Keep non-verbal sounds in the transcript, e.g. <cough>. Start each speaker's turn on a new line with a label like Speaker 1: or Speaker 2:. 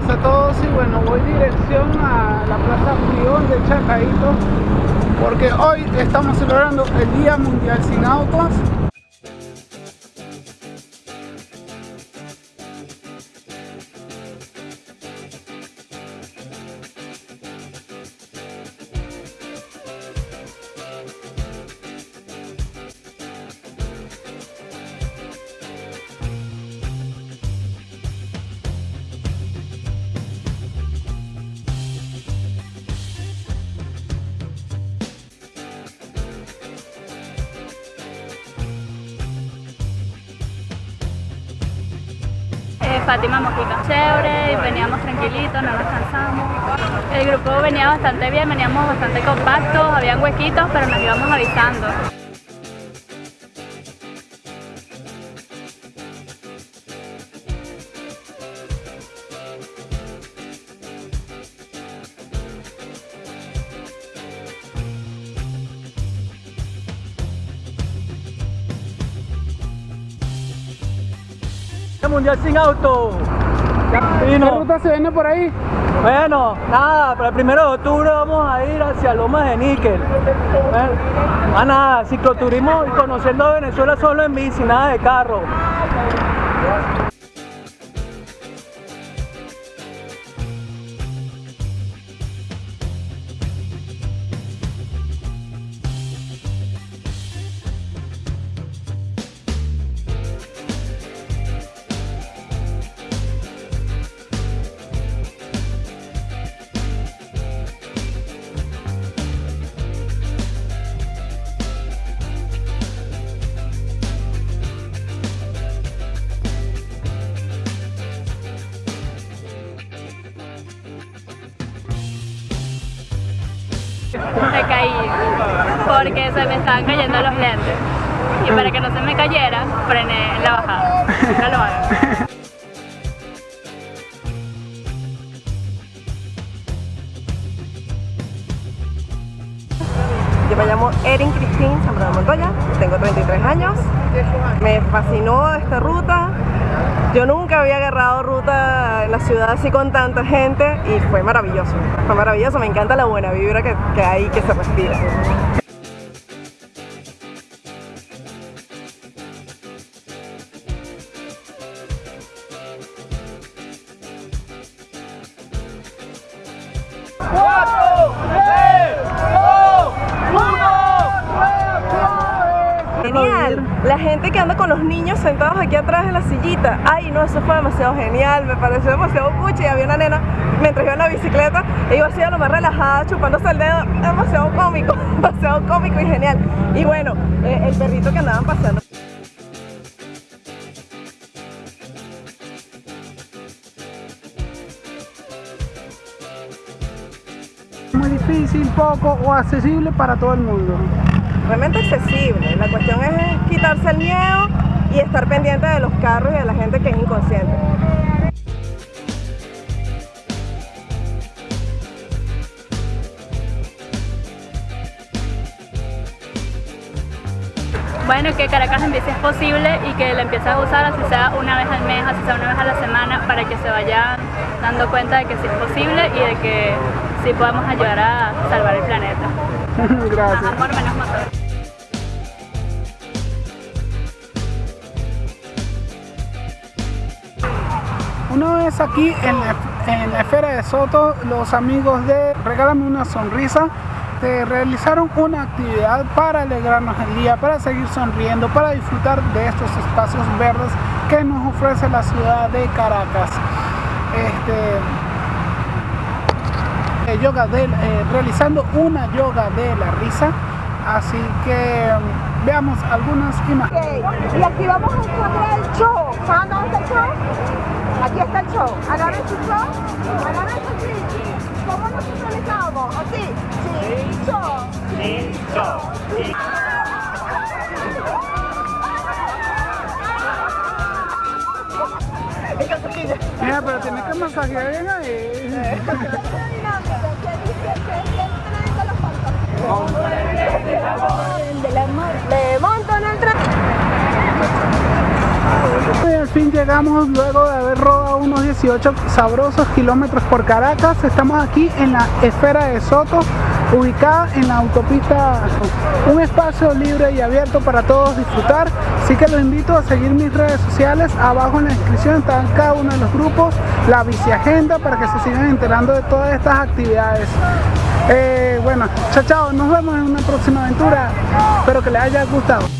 Speaker 1: días a todos y bueno, voy dirección a la Plaza Frión de Chacaito porque hoy estamos celebrando el Día Mundial Sin Autos
Speaker 2: Fátima Mojica. Chévere, veníamos tranquilitos, no nos cansamos. El grupo venía bastante bien, veníamos bastante compactos, habían huequitos, pero nos íbamos avisando.
Speaker 3: Mundial sin auto.
Speaker 1: ¿Qué ruta se viene por ahí?
Speaker 3: Bueno, nada, para el primero de octubre vamos a ir hacia Lomas de Níquel. Ah, nada, cicloturismo y conociendo Venezuela solo en bici, nada de carro.
Speaker 2: Porque se me estaban cayendo los lentes. Y para que no se me cayera, frené en la bajada. No lo hagan.
Speaker 4: Yo me llamo Erin Cristín Zambrano Montoya, tengo 33 años, me fascinó esta ruta, yo nunca había agarrado ruta en la ciudad así con tanta gente y fue maravilloso, fue maravilloso, me encanta la buena vibra que, hay que se respira. Genial, la gente que anda con los niños sentados aquí atrás en la sillita, ay no, eso fue demasiado genial, me pareció demasiado cuchi y había una nena mientras iba en la bicicleta, e iba así a lo más relajada, chupándose el dedo, demasiado cómico, <laughs> demasiado cómico y genial. Y bueno, eh, el perrito que andaban pasando.
Speaker 1: Muy difícil, poco o accesible para todo el mundo.
Speaker 4: Realmente accesible, la cuestión es quitarse el miedo y estar pendiente de los carros y de la gente que es inconsciente.
Speaker 2: Bueno, que Caracas en bici es posible y que la empieces a usar así sea una vez al mes, así sea una vez a la semana, para que se vayan dando cuenta de que sí es posible y de que sí podemos ayudar a salvar el planeta. <laughs>
Speaker 1: Gracias.
Speaker 2: Más amor, menos motor.
Speaker 1: Una vez aquí en la, esfera de Soto, los amigos de Regálame una sonrisa realizaron una actividad para alegrarnos el día, para seguir sonriendo, para disfrutar de estos espacios verdes que nos ofrece la ciudad de Caracas. Este, eh, yoga de, eh, realizando una yoga de la risa, así que veamos algunas imágenes.
Speaker 5: Ok, Y aquí vamos a encontrar el show. ¿Saben dónde está el show? Aquí está el show. Agarren su show. Agarren su sí. ¿Cómo nos? ¿Así? Sí. Show. Sí. Show.
Speaker 1: Mira, pero tienes que masajear bien ahí.
Speaker 5: Dinámica que dice que es el tren de los fantasmas.
Speaker 1: Fin llegamos luego de haber rodado unos 18 sabrosos kilómetros por Caracas. Estamos aquí en la esfera de Soto, ubicada en la autopista. Un espacio libre y abierto para todos disfrutar. Así que los invito a seguir mis redes sociales. Abajo en la descripción están cada uno de los grupos, la biciagenda para que se sigan enterando de todas estas actividades. Eh, bueno, chao chao, nos vemos en una próxima aventura. Espero que les haya gustado.